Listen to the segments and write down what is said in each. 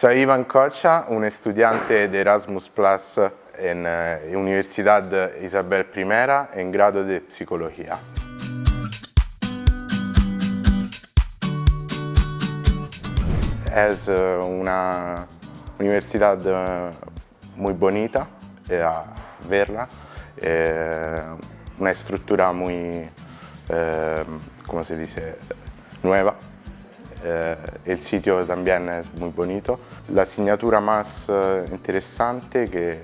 Soy Ivan Cocha, un estudiante de Erasmus Plus en uh, Universidad Isabel I en grado de Psicología. Es uh, una universidad uh, muy bonita eh, a verla, eh, una estructura muy, eh, ¿cómo se dice?, nueva. Eh, el sitio también es muy bonito. La asignatura más eh, interesante que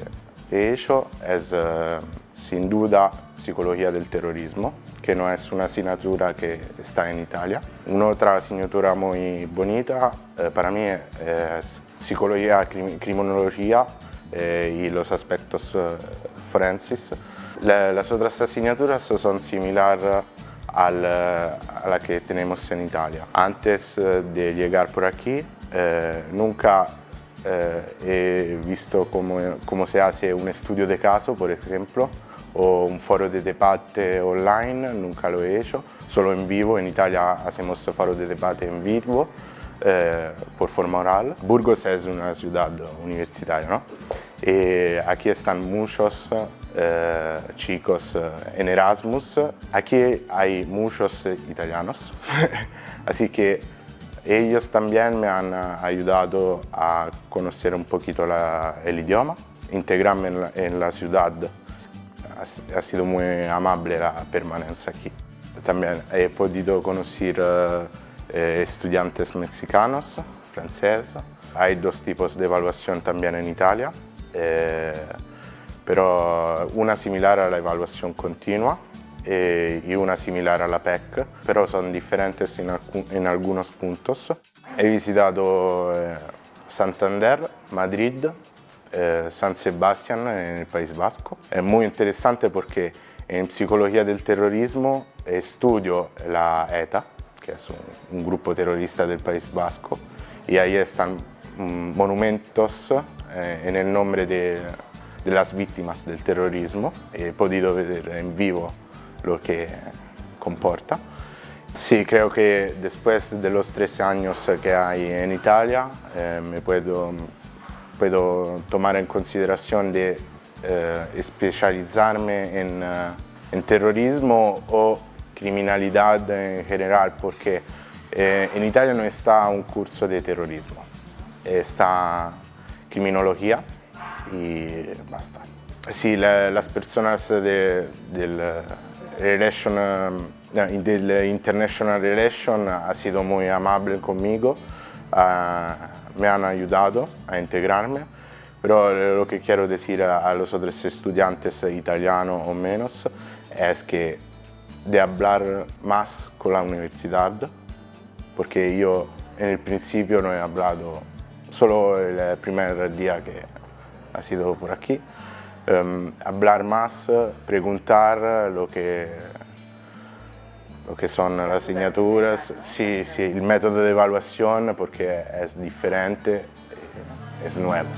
he hecho es eh, sin duda Psicología del Terrorismo, que no es una asignatura que está en Italia. Una otra asignatura muy bonita para mí es Psicología, Criminología y los aspectos forenses. las otras asignaturas son similares al, a la que tenemos en Italia. Antes eh, de llegar por aquí, eh, nunca eh, he visto cómo, cómo, se hace un estudio de caso, por ejemplo, o un foro de debate online, nunca lo he hecho, solo en vivo, en Italia hacemos foro de debate en vivo, eh, por forma oral. Burgos es una ciudad universitaria, ¿no? Y aquí están muchos eh, chicos eh, en Erasmus. Aquí hay muchos eh, italianos, así que ellos también me han ayudado a conocer un poquito la, el idioma, integrarme en la, en la ciudad. Ha, sido muy amable la permanencia aquí. También he podido conocer eh, estudiantes mexicanos, franceses. Hay dos tipos de evaluación también en Italia. Eh, pero una similar a la evaluación continua eh, y una similar a la PEC, pero son diferentes en, en algunos puntos. He visitado eh, Santander, Madrid, eh, San Sebastián en el País Vasco. Es muy interesante porque en psicología del terrorismo estudio la ETA, que es un, un grupo terrorista del País Vasco, y ahí están mm, monumentos eh, en el nombre de de las del terrorismo. He podido ver en vivo lo que comporta. Sí, creo que después de los 13 años que en Italia, eh, me puedo, puedo tomar en consideración de eh, especializarme en, uh, en, terrorismo o criminalidad en general, porque eh, en Italia no está un curso de terrorismo, está criminología, y basta. Sí, la, las personas de, del, relation, uh, del International Relation ha sido muy amable conmigo, uh, me han ayudado a integrarme, pero lo que quiero decir a, a los otros estudiantes italianos o menos es que de hablar más con la universidad, porque yo en el principio no he hablado solo el primer día que ha sido por aquí. Um, hablar más, preguntar lo que, lo que son las asignaturas, sí, sí, el método de evaluación porque es diferente, es nuevo.